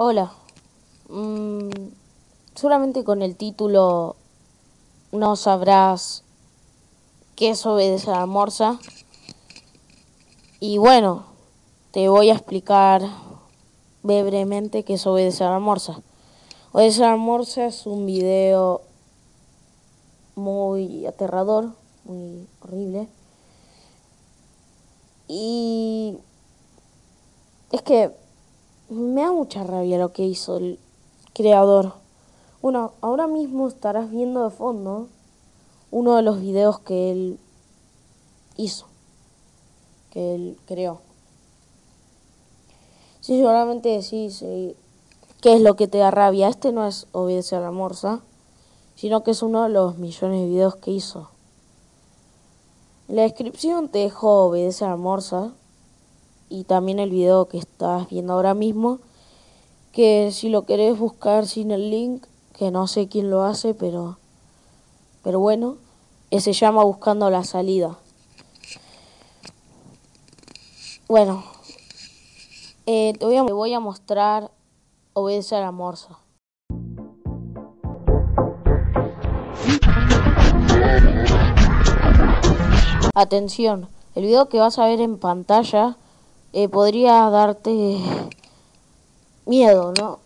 Hola. Mm, seguramente con el título no sabrás qué es obedecer a morsa. Y bueno, te voy a explicar brevemente qué es obedecer a morsa. Obedecer a morsa es un video muy aterrador, muy horrible. Y es que me da mucha rabia lo que hizo el creador. Bueno, ahora mismo estarás viendo de fondo uno de los videos que él hizo, que él creó. Sí, seguramente decís, ¿qué es lo que te da rabia? Este no es obedecer a la morsa, sino que es uno de los millones de videos que hizo. En la descripción te dejo obedece a la morsa, y también el video que estás viendo ahora mismo, que si lo querés buscar sin el link, que no sé quién lo hace, pero, pero bueno, se llama Buscando la Salida. Bueno, eh, te, voy a, te voy a mostrar Obedece a la Morsa. Atención, el video que vas a ver en pantalla eh, podría darte miedo, ¿no?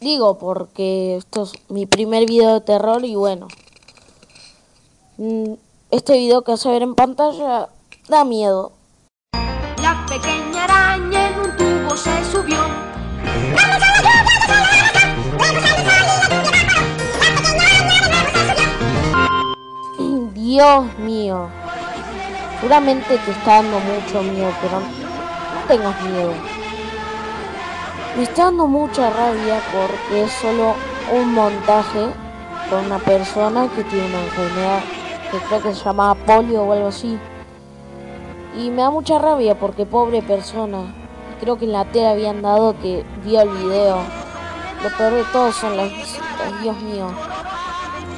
Digo porque esto es mi primer video de terror y bueno, mm, este video que vas a ver en pantalla da miedo. La pequeña araña en un tubo se subió. Dios mío. Seguramente te está dando mucho miedo, pero tengas miedo. Me está dando mucha rabia porque es solo un montaje con una persona que tiene una enfermedad que creo que se llama polio o algo así. Y me da mucha rabia porque pobre persona. Creo que en la tele habían dado que vio el video. Lo peor de todo son las visitas, Dios mío.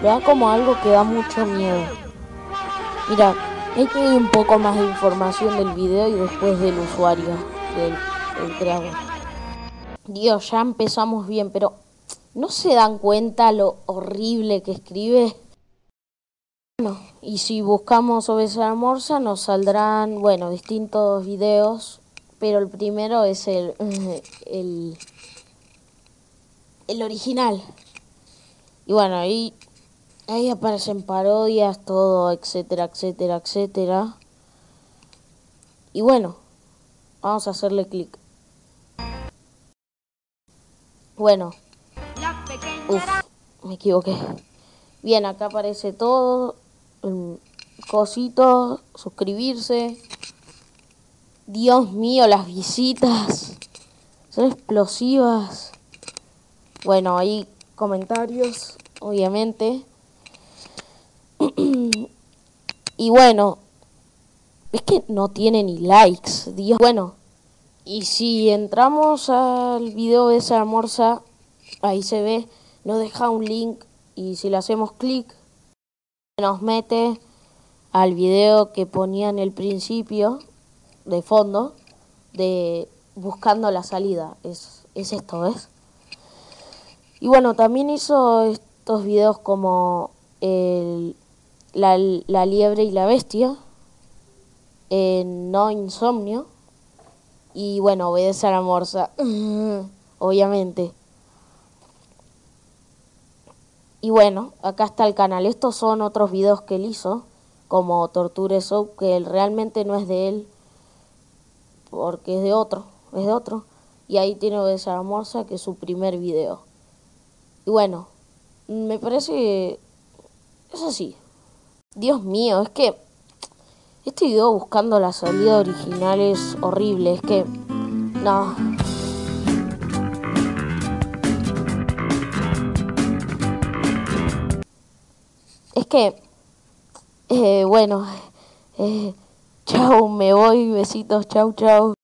Lo da como algo que da mucho miedo. Mira, Te doy un poco más de información del video y después del usuario, del, creador. Dios, ya empezamos bien, pero ¿no se dan cuenta lo horrible que escribe? Bueno, y si buscamos esa Morsa nos saldrán, bueno, distintos videos, pero el primero es el, el, el original. Y bueno, ahí Ahí aparecen parodias, todo, etcétera, etcétera, etcétera. Y bueno, vamos a hacerle clic. Bueno. Uf, me equivoqué. Bien, acá aparece todo. Cosito, suscribirse. Dios mío, las visitas. Son explosivas. Bueno, ahí comentarios, obviamente. Y bueno, es que no tiene ni likes, Dios. Bueno, y si entramos al video de esa morsa, ahí se ve, nos deja un link y si le hacemos clic, nos mete al video que ponía en el principio, de fondo, de buscando la salida. Es, es esto, ¿ves? Y bueno, también hizo estos videos como el la, la liebre y la bestia, en No Insomnio, y bueno, obedece a la morsa, obviamente. Y bueno, acá está el canal. Estos son otros videos que él hizo, como Torture Soap, que él realmente no es de él, porque es de otro, es de otro. Y ahí tiene Obedece a la Morsa, que es su primer video. Y bueno, me parece es así. Dios mío, es que este video buscando la salida original es horrible, es que... No. Es que... Eh, bueno... Eh, chau, me voy, besitos, chau, chau.